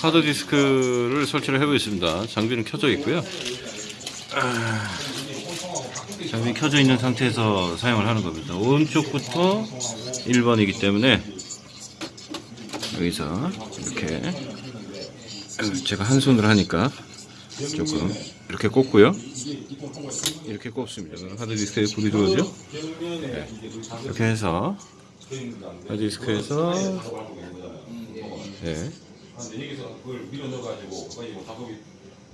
하드디스크를 설치를 해보겠습니다. 장비는 켜져 있고요. 아, 장비 켜져 있는 상태에서 사용을 하는 겁니다. 오른쪽부터 1번이기 때문에 여기서 이렇게 제가 한 손으로 하니까 조금 이렇게 꽂고요. 이렇게 꼽습니다. 그럼 하드디스크에 불이 들어오죠? 네. 이렇게 해서 하드디스크에서 네. 여기서 그걸 밀어 넣어가지고 거의 뭐 작업이